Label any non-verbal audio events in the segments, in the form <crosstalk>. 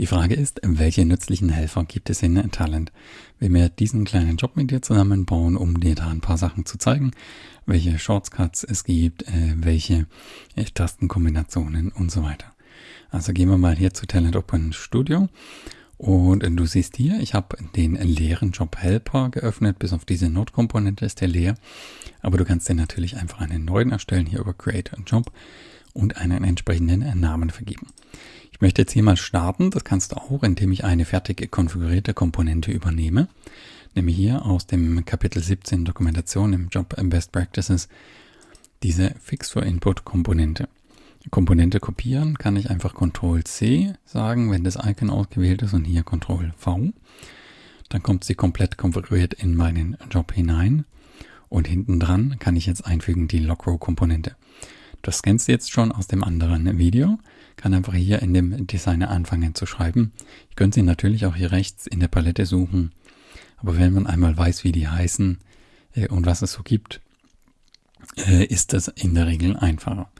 Die Frage ist, welche nützlichen Helfer gibt es in Talent? Wenn wir diesen kleinen Job mit dir zusammenbauen, um dir da ein paar Sachen zu zeigen, welche Shortcuts es gibt, äh, welche äh, Tastenkombinationen und so weiter. Also gehen wir mal hier zu Talent Open Studio und du siehst hier, ich habe den leeren Job Helper geöffnet, bis auf diese Node-Komponente ist der leer. Aber du kannst dir natürlich einfach einen neuen erstellen, hier über Create a Job und einen entsprechenden Namen vergeben. Ich möchte jetzt hier mal starten. Das kannst du auch, indem ich eine fertig konfigurierte Komponente übernehme. Nämlich hier aus dem Kapitel 17 Dokumentation im Job Best Practices diese Fix for Input Komponente. Komponente kopieren kann ich einfach Ctrl C sagen, wenn das Icon ausgewählt ist und hier Ctrl V. Dann kommt sie komplett konfiguriert in meinen Job hinein. Und hinten dran kann ich jetzt einfügen die Logrow Komponente. Das kennst du jetzt schon aus dem anderen Video. Kann einfach hier in dem Designer anfangen zu schreiben. Ich könnte sie natürlich auch hier rechts in der Palette suchen. Aber wenn man einmal weiß, wie die heißen äh, und was es so gibt, äh, ist das in der Regel einfacher.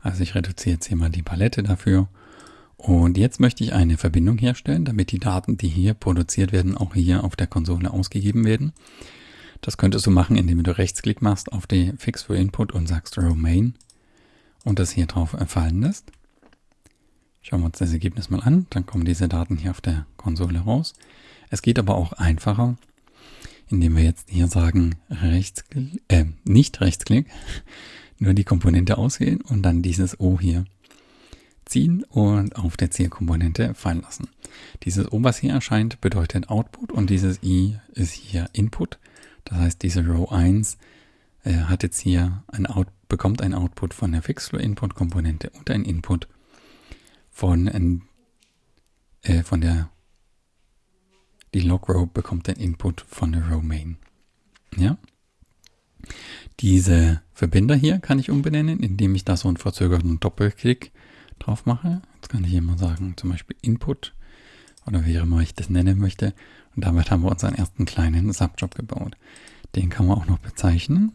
Also ich reduziere jetzt hier mal die Palette dafür. Und jetzt möchte ich eine Verbindung herstellen, damit die Daten, die hier produziert werden, auch hier auf der Konsole ausgegeben werden. Das könntest du machen, indem du Rechtsklick machst auf die Fix for Input und sagst Row Main und das hier drauf fallen lässt. Schauen wir uns das Ergebnis mal an, dann kommen diese Daten hier auf der Konsole raus. Es geht aber auch einfacher, indem wir jetzt hier sagen, Rechtsklick, äh, nicht Rechtsklick, <laughs> nur die Komponente auswählen und dann dieses O hier ziehen und auf der Zielkomponente fallen lassen. Dieses O, was hier erscheint, bedeutet Output und dieses I ist hier Input. Das heißt, diese Row 1 äh, hat jetzt hier ein Out, bekommt ein Output von der Fixflow-Input-Komponente und ein Input von, äh, von der die Log-Row bekommt den Input von der Row Main. Ja? Diese Verbinder hier kann ich umbenennen, indem ich da so einen verzögerten Doppelklick drauf mache. Jetzt kann ich hier mal sagen, zum Beispiel Input oder wie immer ich das nennen möchte. Und damit haben wir unseren ersten kleinen Subjob gebaut. Den kann man auch noch bezeichnen.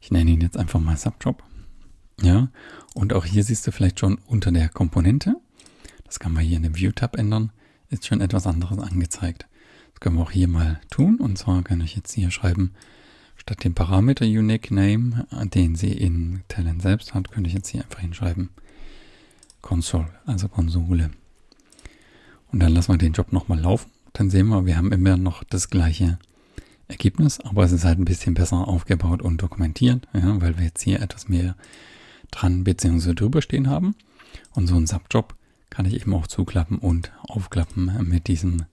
Ich nenne ihn jetzt einfach mal Subjob. Ja, und auch hier siehst du vielleicht schon unter der Komponente. Das kann man hier in dem View-Tab ändern. Ist schon etwas anderes angezeigt. Das können wir auch hier mal tun. Und zwar kann ich jetzt hier schreiben, statt dem Parameter Unique Name, den sie in Talent selbst hat, könnte ich jetzt hier einfach hinschreiben Console, also Konsole. Und dann lassen wir den Job nochmal laufen. Dann sehen wir, wir haben immer noch das gleiche Ergebnis, aber es ist halt ein bisschen besser aufgebaut und dokumentiert, ja, weil wir jetzt hier etwas mehr dran bzw. drüber stehen haben. Und so ein Subjob kann ich eben auch zuklappen und aufklappen mit diesem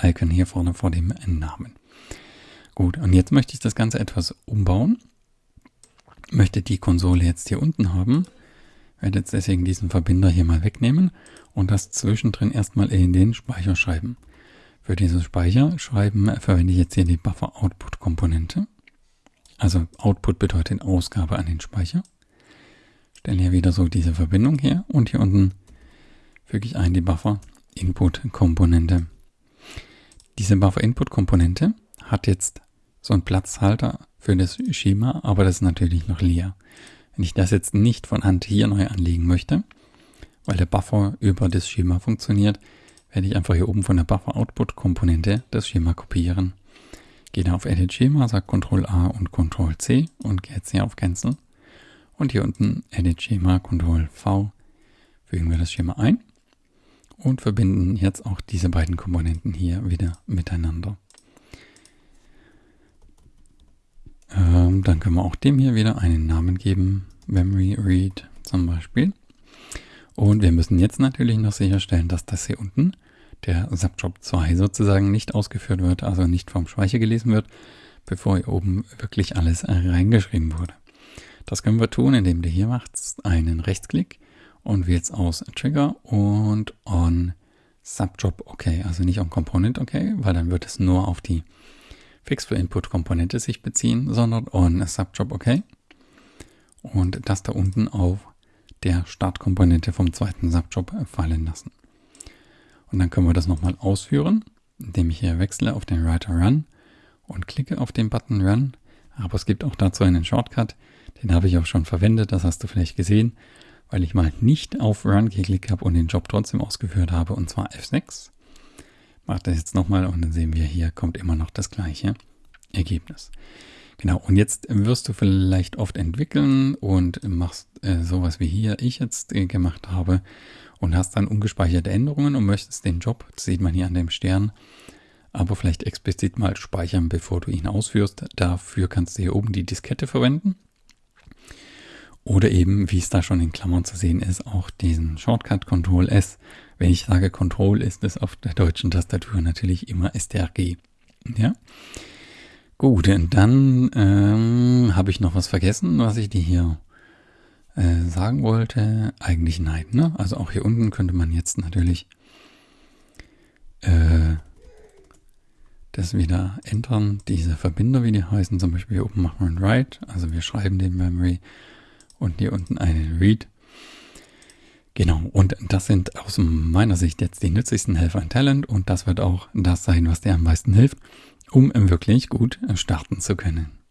Icon hier vorne vor dem Namen. Gut, und jetzt möchte ich das Ganze etwas umbauen. Möchte die Konsole jetzt hier unten haben. Werde jetzt deswegen diesen Verbinder hier mal wegnehmen und das zwischendrin erstmal in den Speicher schreiben. Für dieses Speicherschreiben verwende ich jetzt hier die Buffer Output Komponente. Also Output bedeutet Ausgabe an den Speicher. Stelle hier wieder so diese Verbindung her und hier unten füge ich ein die Buffer Input Komponente. Diese Buffer Input Komponente hat jetzt so einen Platzhalter für das Schema, aber das ist natürlich noch leer. Wenn ich das jetzt nicht von Hand hier neu anlegen möchte, weil der Buffer über das Schema funktioniert, werde ich einfach hier oben von der Buffer Output Komponente das Schema kopieren. Gehe da auf Edit Schema, sage Ctrl A und Ctrl C und gehe jetzt hier auf Cancel. Und hier unten Edit Schema, Ctrl V, fügen wir das Schema ein und verbinden jetzt auch diese beiden Komponenten hier wieder miteinander. Ähm, dann können wir auch dem hier wieder einen Namen geben, Memory Read zum Beispiel. Und wir müssen jetzt natürlich noch sicherstellen, dass das hier unten, der Subjob 2 sozusagen nicht ausgeführt wird, also nicht vom Speicher gelesen wird, bevor hier oben wirklich alles reingeschrieben wurde. Das können wir tun, indem du hier machst einen Rechtsklick und wählst aus Trigger und on Subjob OK. Also nicht on Component OK, weil dann wird es nur auf die Fix for Input Komponente sich beziehen, sondern on Subjob OK. Und das da unten auf der Startkomponente vom zweiten Subjob fallen lassen. Und dann können wir das nochmal ausführen, indem ich hier wechsle auf den Writer Run und klicke auf den Button Run. Aber es gibt auch dazu einen Shortcut, den habe ich auch schon verwendet, das hast du vielleicht gesehen, weil ich mal nicht auf Run geklickt habe und den Job trotzdem ausgeführt habe, und zwar F6. Mache das jetzt nochmal und dann sehen wir hier kommt immer noch das gleiche Ergebnis. Genau, und jetzt wirst du vielleicht oft entwickeln und machst äh, sowas wie hier ich jetzt äh, gemacht habe und hast dann ungespeicherte Änderungen und möchtest den Job, das sieht man hier an dem Stern, aber vielleicht explizit mal speichern, bevor du ihn ausführst. Dafür kannst du hier oben die Diskette verwenden. Oder eben, wie es da schon in Klammern zu sehen ist, auch diesen Shortcut Ctrl S. Wenn ich sage Ctrl, ist es auf der deutschen Tastatur natürlich immer STRG. Ja. Gut, dann ähm, habe ich noch was vergessen, was ich dir hier äh, sagen wollte. Eigentlich nein, ne? Also auch hier unten könnte man jetzt natürlich äh, das wieder ändern. Diese Verbinder, wie die heißen, zum Beispiel hier oben machen wir ein Write. Also wir schreiben den Memory und hier unten einen Read. Genau, und das sind aus meiner Sicht jetzt die nützlichsten Helfer in Talent und das wird auch das sein, was dir am meisten hilft um wirklich gut starten zu können.